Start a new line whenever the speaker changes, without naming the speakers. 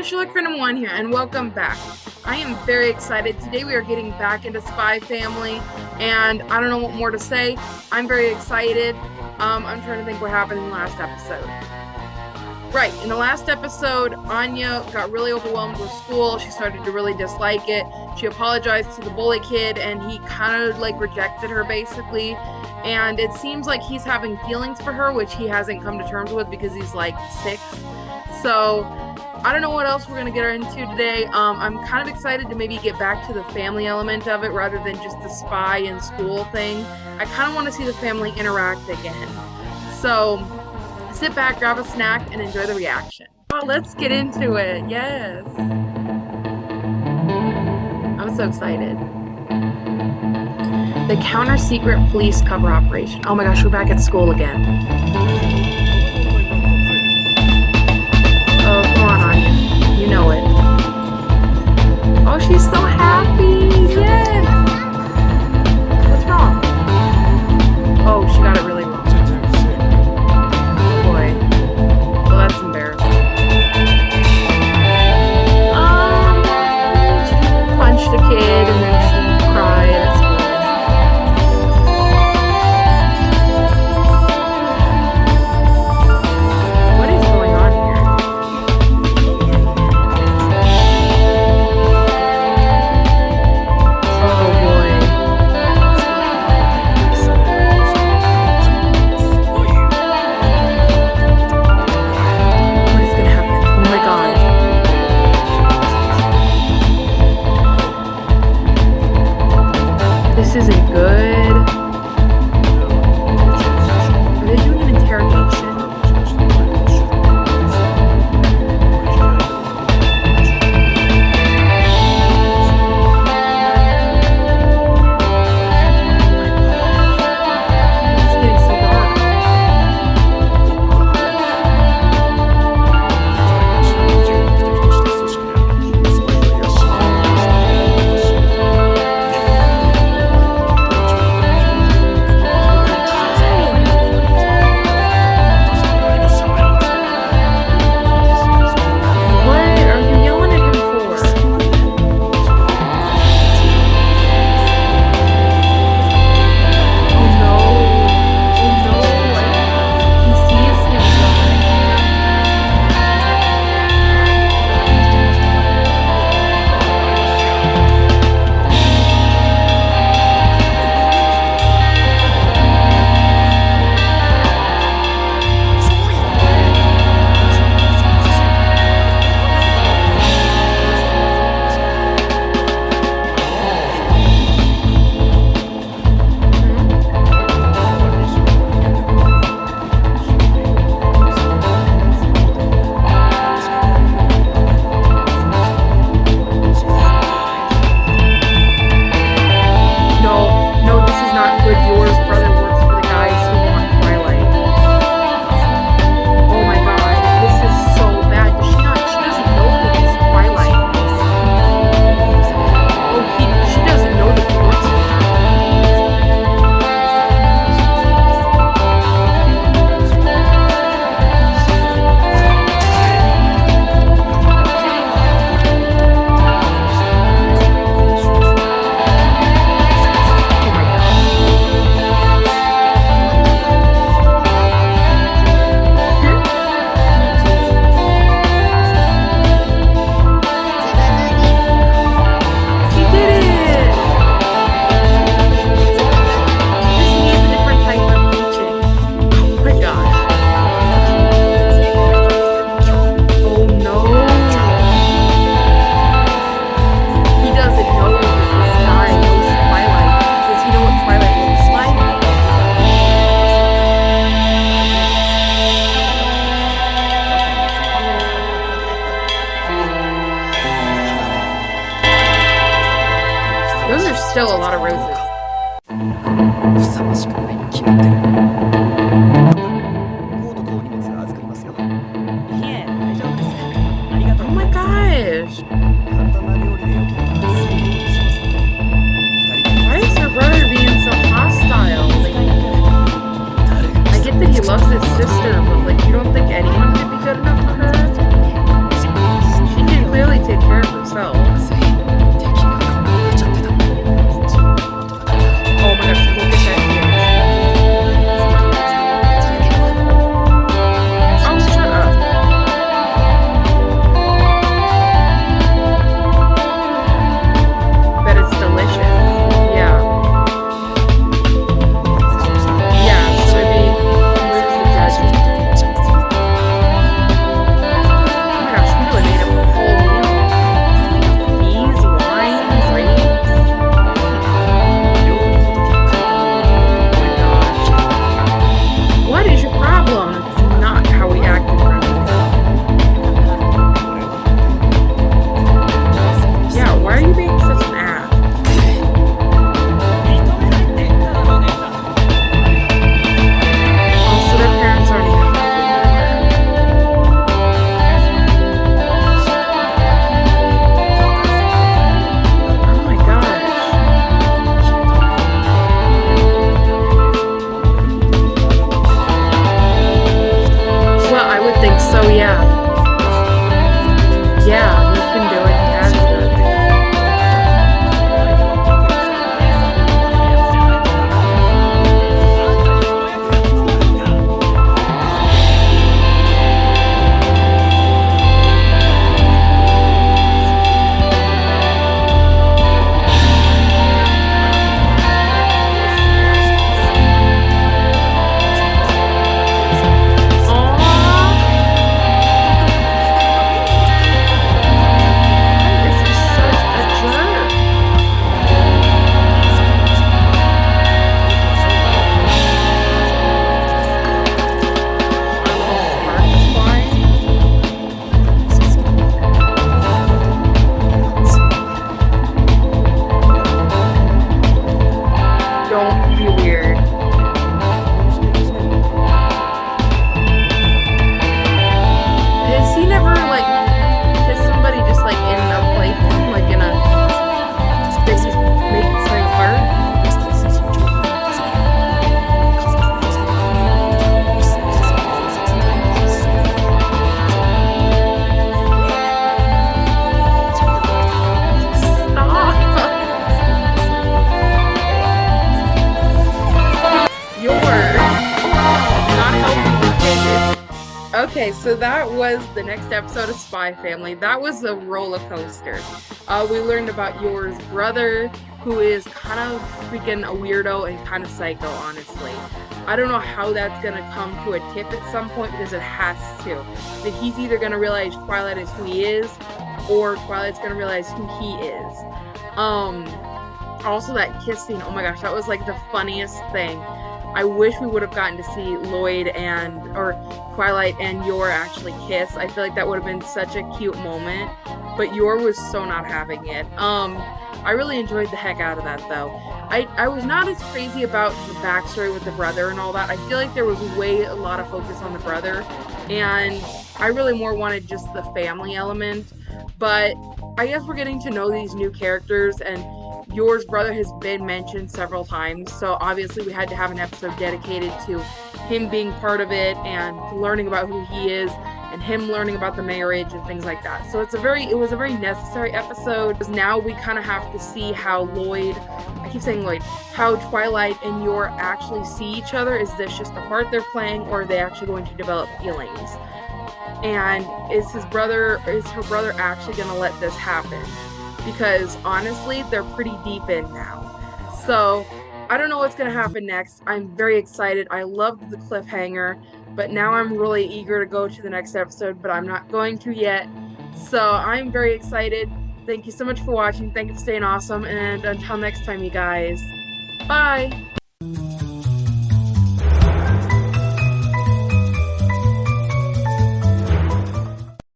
everyone, Sherlock Phantom 1 here, and welcome back. I am very excited. Today we are getting back into Spy Family, and I don't know what more to say. I'm very excited. Um, I'm trying to think what happened in the last episode. Right, in the last episode, Anya got really overwhelmed with school. She started to really dislike it. She apologized to the bully kid, and he kind of like rejected her basically. And it seems like he's having feelings for her, which he hasn't come to terms with because he's like six. So I don't know what else we're gonna get into today. Um, I'm kind of excited to maybe get back to the family element of it rather than just the spy and school thing. I kind of want to see the family interact again. So sit back, grab a snack, and enjoy the reaction. Oh, let's get into it. Yes. I'm so excited. The counter secret police cover operation. Oh my gosh, we're back at school again. She's so still a lot of roses. Oh my gosh! Why is brother being so hostile? I get that he loves his sister, but like, you don't think anyone could be good enough for her? She can clearly take care of herself. Okay, so that was the next episode of Spy Family. That was a roller coaster. Uh, we learned about Yor's brother, who is kind of freaking a weirdo and kind of psycho, honestly. I don't know how that's gonna come to a tip at some point because it has to. That he's either gonna realize Twilight is who he is, or Twilight's gonna realize who he is. Um, also that kissing, oh my gosh, that was like the funniest thing. I wish we would have gotten to see Loid and or Twilight and Yor actually kiss. I feel like that would have been such a cute moment. But Yor was so not having it. Um, I really enjoyed the heck out of that though. I, I was not as crazy about the backstory with the brother and all that. I feel like there was way a lot of focus on the brother, and I really more wanted just the family element. But I guess we're getting to know these new characters and Yor's brother has been mentioned several times, so obviously we had to have an episode dedicated to him being part of it and learning about who he is and him learning about the marriage and things like that. So it's a very it was a very necessary episode because now we kind of have to see how Loid I keep saying Loid, how Twilight and Yor actually see each other. Is this just the part they're playing or are they actually going to develop feelings? And is his brother is her brother actually gonna let this happen? Because honestly, they're pretty deep in now. So I don't know what's going to happen next. I'm very excited. I loved the cliffhanger, but now I'm really eager to go to the next episode, but I'm not going to yet. So I'm very excited. Thank you so much for watching. Thank you for staying awesome. And until next time, you guys. Bye.